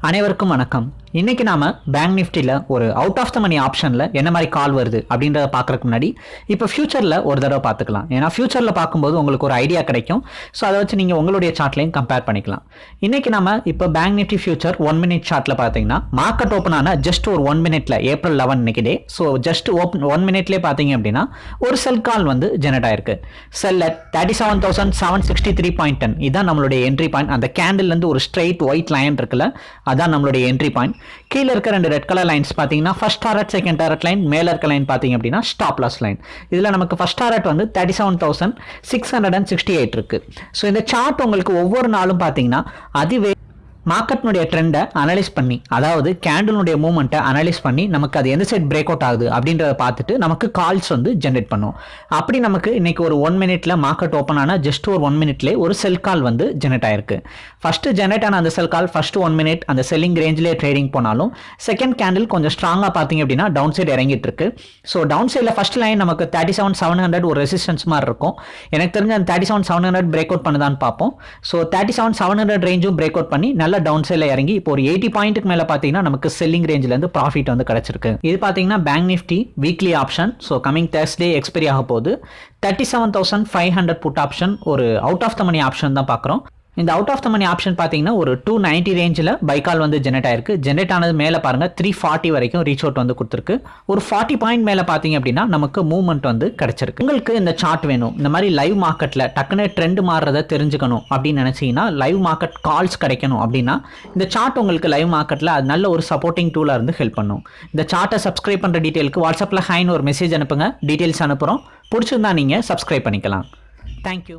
அனைவருக்கும் வணக்கம். இன்னைக்கு நாம பேங்க் நிஃப்டியில் ஒரு அவுட் ஆஃப் த மணி ஆப்ஷனில் என்ன மாதிரி கால் வருது அப்படின்றத பார்க்குறதுக்கு முன்னாடி இப்போ ஃபியூச்சரில் ஒரு தடவை பார்த்துக்கலாம். ஏன்னா ஃபியூச்சரில் பார்க்கும்போது உங்களுக்கு ஒரு ஐடியா கிடைக்கும். ஸோ அதை வச்சு நீங்கள் உங்களுடைய சார்ட்லையும் கம்பேர் பண்ணிக்கலாம். இன்னைக்கு நம்ம இப்போ bank Nifty future one minute சார்ட்டில் பார்த்தீங்கன்னா மார்க்கெட் ஓப்பன் ஆன ஜஸ்ட் ஒரு ஒன் மினிட்ல ஏப்ரல் லெவன் இன்னைக்கு day so just open one மினிட்லேயே பார்த்தீங்க அப்படின்னா ஒரு செல் கால் வந்து ஜெனரேட் ஆயிருக்கு. Sell at thirty seven thousand seven sixty three point ten இதான் நம்மளுடைய என்ட்ரி பாயிண்ட் அந்த கேண்டில்லேருந்து ஒரு ஸ்ட்ரைட் ஒயிட் லைன் இருக்குல்ல அதான் நம்மளுடைய என்ட்ரி பாயிண்ட் கீழே இருக்க ரெண்டு ரெட் கலர் லைன்ஸ் பார்த்தீங்கன்னா first target second target line மேலே இருக்க லைன் பார்த்தீங்க அப்படின்னா ஸ்டாப் லாஸ் லைன் இதில் நமக்கு ஃபர்ஸ்ட் டாரட் வந்து thirty seven thousand six hundred and sixty eight இருக்கு. ஸோ இந்த சார்ட் உங்களுக்கு ஒவ்வொரு நாளும் பார்த்தீங்கன்னா அதுவே மார்க்கெட்னுடைய ட்ரெண்டை அனலைஸ் பண்ணி அதாவது கேண்டலுடைய மூவ்மெண்ட்டை அனலைஸ் பண்ணி நமக்கு அது எந்த சைட் பிரேக் அவுட் ஆகுது அப்படின்றத பார்த்துட்டு நமக்கு கால்ஸ் வந்து ஜென்ரேட் பண்ணும். அப்படி நமக்கு இன்னைக்கு ஒரு ஒன் மினிட்ல மார்க்கெட் ஓப்பன் ஆனால் ஜஸ்ட் ஒரு ஒன் மினிட்லேயே ஒரு செல் கால் வந்து ஜென்ரேட் ஆயிருக்கு. ஃபர்ஸ்ட் ஜென்ரேட் ஆன அந்த sell call first one minute அந்த செல்லிங் ரேஞ்சிலே ட்ரேடிங் போனாலும் செகண்ட் கேண்டில் கொஞ்சம் ஸ்ட்ராங்காக பார்த்தீங்க அப்படின்னா டவுன் சைடு இறங்கிட்டு இருக்கு. ஸோ டவுன் சைடில் ஃபர்ஸ்ட் லைன் நமக்கு தேர்ட்டி செவன் செவன் ஹண்ட்ரட் ஒரு ரெசிஸ்டன்ஸ் மாதிரி இருக்கும். எனக்கு தெரிஞ்ச அந்த thirty seven seven hundred break out பண்ணுதான்னு பார்ப்போம். So thirty seven seven hundred ரேஞ்சும் break out பண்ணி நல்ல டவுன் சைடில் இறங்கி இப்போ ஒரு எயிட்டி பாயிண்ட்டுக்கு மேலே பார்த்தீங்கன்னா நமக்கு செல்லிங் ரேஞ்சிலேருந்து ப்ராஃபிட் வந்து கிடச்சிருக்கு. இது பார்த்தீங்கன்னா bank Nifty weekly option so coming Thursday expiry ஆக போகுது thirty seven thousand five hundred put option ஒரு out of the money option தான் பார்க்குறோம் இந்த out of the money option பார்த்தீங்கன்னா ஒரு டூ நைன்ட்டி ரேஞ்சில் பைக்கால் வந்து ஜெனரேட் ஆயிருக்கு. ஜென்ரேட் ஆனது மேலே பாருங்கள் த்ரீ ஃபார்ட்டி வரைக்கும் ரீச் அவுட் வந்து கொடுத்துருக்கு. ஒரு ஃபார்ட்டி பாயிண்ட் மேலே பார்த்தீங்க அப்படின்னா நமக்கு மூவ்மெண்ட் வந்து கிடைச்சிருக்கு. உங்களுக்கு இந்த சார்ட் வேணும். இந்த மாதிரி லைவ் மார்க்கெட்டில் டக்குனு ட்ரெண்ட் மாறுறதை தெரிஞ்சுக்கணும் அப்படின்னு நினச்சிங்கன்னா லைவ் மார்க்கெட் கால்ஸ் கிடைக்கணும் அப்படின்னா இந்த சார்ட் உங்களுக்கு லைவ் மார்க்கெட்டில் அது நல்ல ஒரு சப்போர்ட்டிங் டூலாக இருந்து ஹெல்ப் பண்ணும். இந்த சார்ட்டை சப்ஸ்கிரைப் பண்ணுற டீட்டெயிலுக்கு வாட்ஸ்அப்பில் ஹைன்னு ஒரு மெசேஜ் அனுப்புங்க. டீட்டெயில்ஸ் அனுப்புகிறோம் பிடிச்சிருந்தா நீங்கள் சப்ஸ்கிரைப் பண்ணிக்கலாம். தேங்க்யூ